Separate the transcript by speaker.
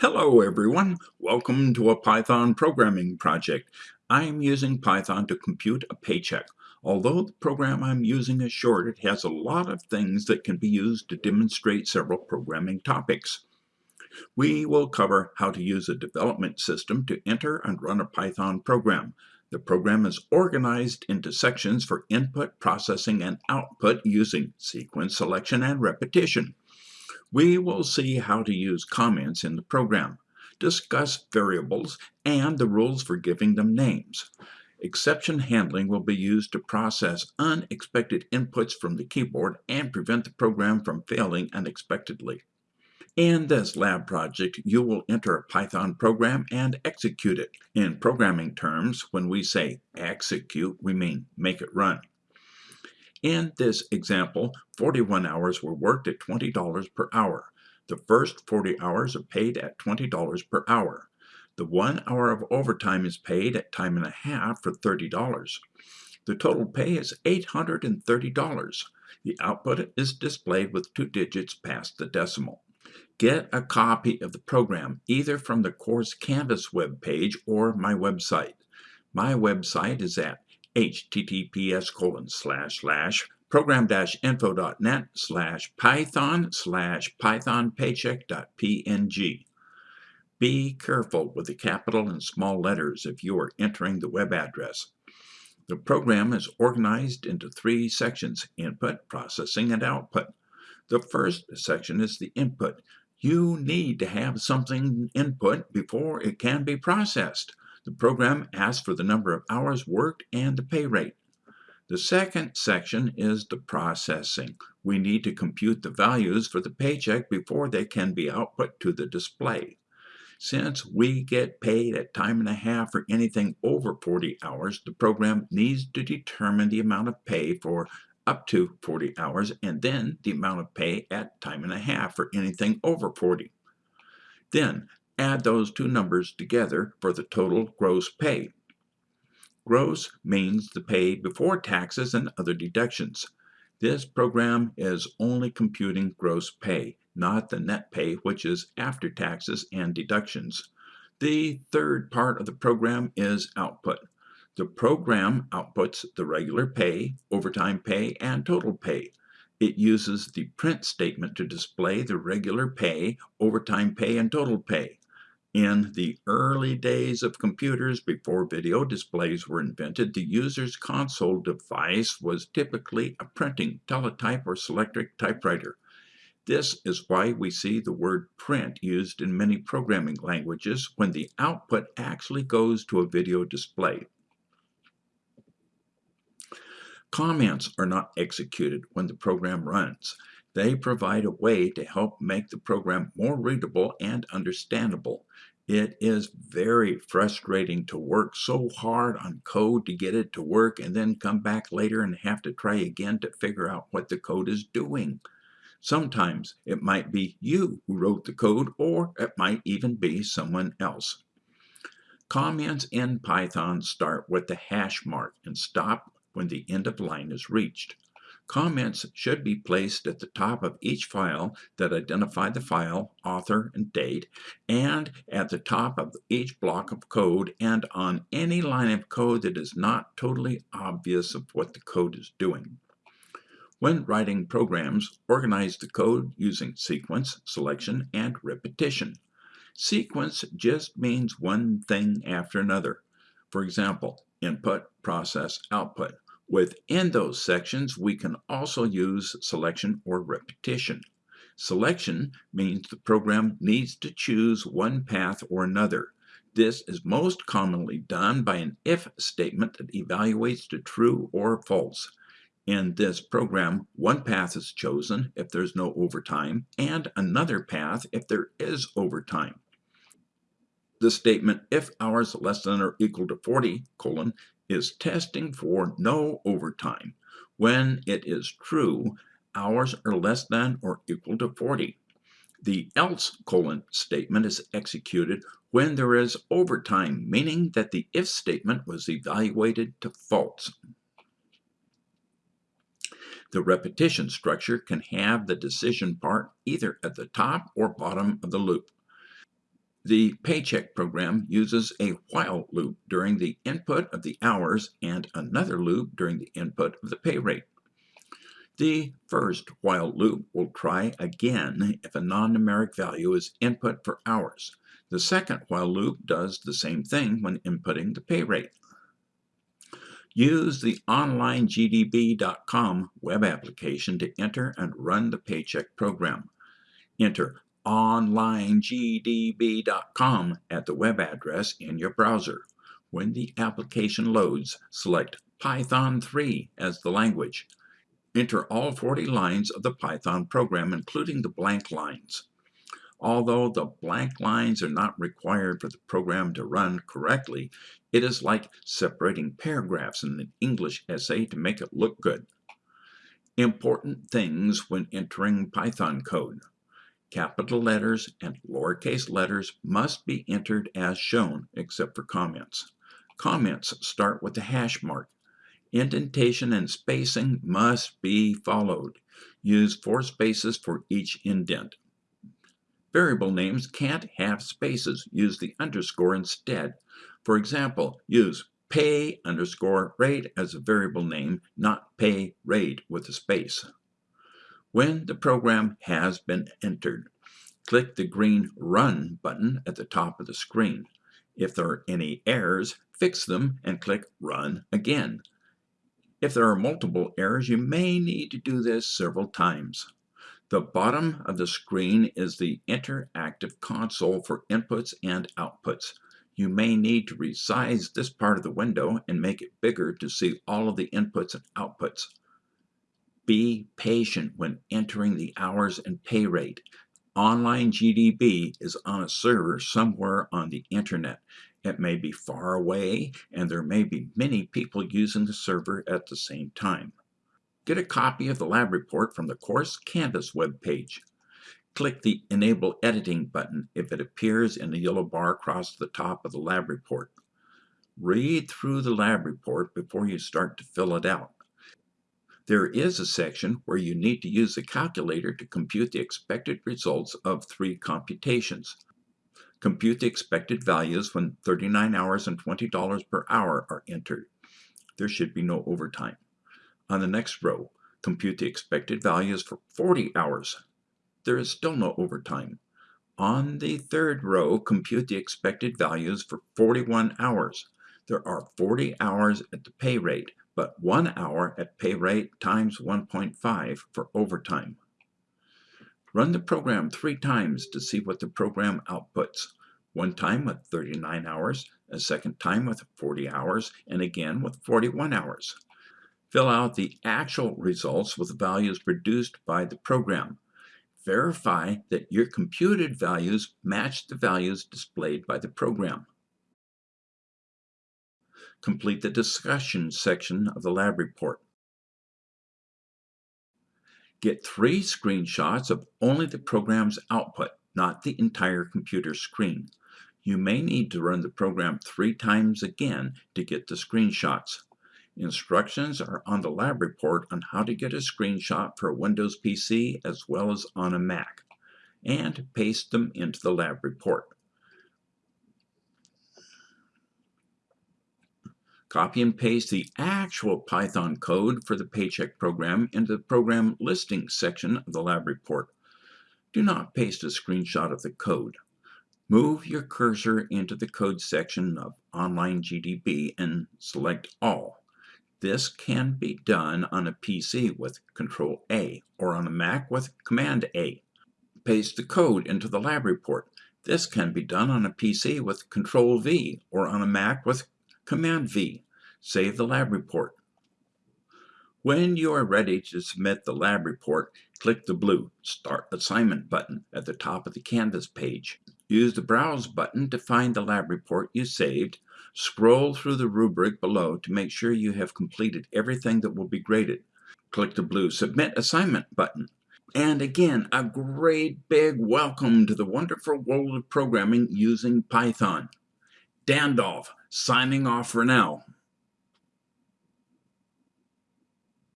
Speaker 1: Hello everyone, welcome to a Python programming project. I'm using Python to compute a paycheck. Although the program I'm using is short, it has a lot of things that can be used to demonstrate several programming topics. We will cover how to use a development system to enter and run a Python program. The program is organized into sections for input, processing, and output using sequence selection and repetition. We will see how to use comments in the program, discuss variables, and the rules for giving them names. Exception handling will be used to process unexpected inputs from the keyboard and prevent the program from failing unexpectedly. In this lab project, you will enter a Python program and execute it. In programming terms, when we say execute, we mean make it run. In this example, 41 hours were worked at $20 per hour. The first 40 hours are paid at $20 per hour. The one hour of overtime is paid at time and a half for $30. The total pay is $830. The output is displayed with two digits past the decimal. Get a copy of the program either from the course Canvas web page or my website. My website is at https colon slash slash program-info.net slash python slash python paycheck.png. Be careful with the capital and small letters if you are entering the web address. The program is organized into three sections, input, processing, and output. The first section is the input. You need to have something input before it can be processed. The program asks for the number of hours worked and the pay rate. The second section is the processing. We need to compute the values for the paycheck before they can be output to the display. Since we get paid at time and a half for anything over 40 hours, the program needs to determine the amount of pay for up to 40 hours and then the amount of pay at time and a half for anything over 40. Then add those two numbers together for the total gross pay. Gross means the pay before taxes and other deductions. This program is only computing gross pay, not the net pay, which is after taxes and deductions. The third part of the program is output. The program outputs the regular pay, overtime pay, and total pay. It uses the print statement to display the regular pay, overtime pay, and total pay. In the early days of computers, before video displays were invented, the user's console device was typically a printing, teletype, or selectric typewriter. This is why we see the word print used in many programming languages when the output actually goes to a video display. Comments are not executed when the program runs. They provide a way to help make the program more readable and understandable. It is very frustrating to work so hard on code to get it to work and then come back later and have to try again to figure out what the code is doing. Sometimes it might be you who wrote the code or it might even be someone else. Comments in Python start with the hash mark and stop when the end of line is reached. Comments should be placed at the top of each file that identify the file, author, and date, and at the top of each block of code and on any line of code that is not totally obvious of what the code is doing. When writing programs, organize the code using sequence, selection, and repetition. Sequence just means one thing after another. For example, input, process, output. Within those sections, we can also use selection or repetition. Selection means the program needs to choose one path or another. This is most commonly done by an if statement that evaluates to true or false. In this program, one path is chosen if there's no overtime, and another path if there is overtime. The statement if hours less than or equal to 40, colon, is testing for no overtime. When it is true, hours are less than or equal to 40. The else colon statement is executed when there is overtime, meaning that the if statement was evaluated to false. The repetition structure can have the decision part either at the top or bottom of the loop. The paycheck program uses a while loop during the input of the hours and another loop during the input of the pay rate. The first while loop will try again if a non-numeric value is input for hours. The second while loop does the same thing when inputting the pay rate. Use the onlinegdb.com web application to enter and run the paycheck program. Enter onlinegdb.com at the web address in your browser. When the application loads, select Python 3 as the language. Enter all 40 lines of the Python program, including the blank lines. Although the blank lines are not required for the program to run correctly, it is like separating paragraphs in an English essay to make it look good. Important things when entering Python code. Capital letters and lowercase letters must be entered as shown, except for comments. Comments start with the hash mark. Indentation and spacing must be followed. Use four spaces for each indent. Variable names can't have spaces. Use the underscore instead. For example, use pay underscore rate as a variable name, not pay rate with a space. When the program has been entered, click the green Run button at the top of the screen. If there are any errors, fix them and click Run again. If there are multiple errors, you may need to do this several times. The bottom of the screen is the interactive console for inputs and outputs. You may need to resize this part of the window and make it bigger to see all of the inputs and outputs. Be patient when entering the hours and pay rate. Online GDB is on a server somewhere on the internet. It may be far away, and there may be many people using the server at the same time. Get a copy of the lab report from the course Canvas web page. Click the Enable Editing button if it appears in the yellow bar across the top of the lab report. Read through the lab report before you start to fill it out. There is a section where you need to use a calculator to compute the expected results of three computations. Compute the expected values when 39 hours and $20 per hour are entered. There should be no overtime. On the next row, compute the expected values for 40 hours. There is still no overtime. On the third row, compute the expected values for 41 hours. There are 40 hours at the pay rate, but 1 hour at pay rate times 1.5 for overtime. Run the program three times to see what the program outputs. One time with 39 hours, a second time with 40 hours, and again with 41 hours. Fill out the actual results with values produced by the program. Verify that your computed values match the values displayed by the program complete the discussion section of the lab report. Get three screenshots of only the program's output, not the entire computer screen. You may need to run the program three times again to get the screenshots. Instructions are on the lab report on how to get a screenshot for a Windows PC as well as on a Mac, and paste them into the lab report. Copy and paste the actual Python code for the paycheck program into the program listing section of the lab report. Do not paste a screenshot of the code. Move your cursor into the code section of Online GDB and select All. This can be done on a PC with Control A or on a Mac with Command A. Paste the code into the lab report. This can be done on a PC with Control V or on a Mac with Command V. Save the lab report. When you are ready to submit the lab report, click the blue Start Assignment button at the top of the Canvas page. Use the Browse button to find the lab report you saved. Scroll through the rubric below to make sure you have completed everything that will be graded. Click the blue Submit Assignment button. And again, a great big welcome to the wonderful world of programming using Python. Dandolf, signing off for now.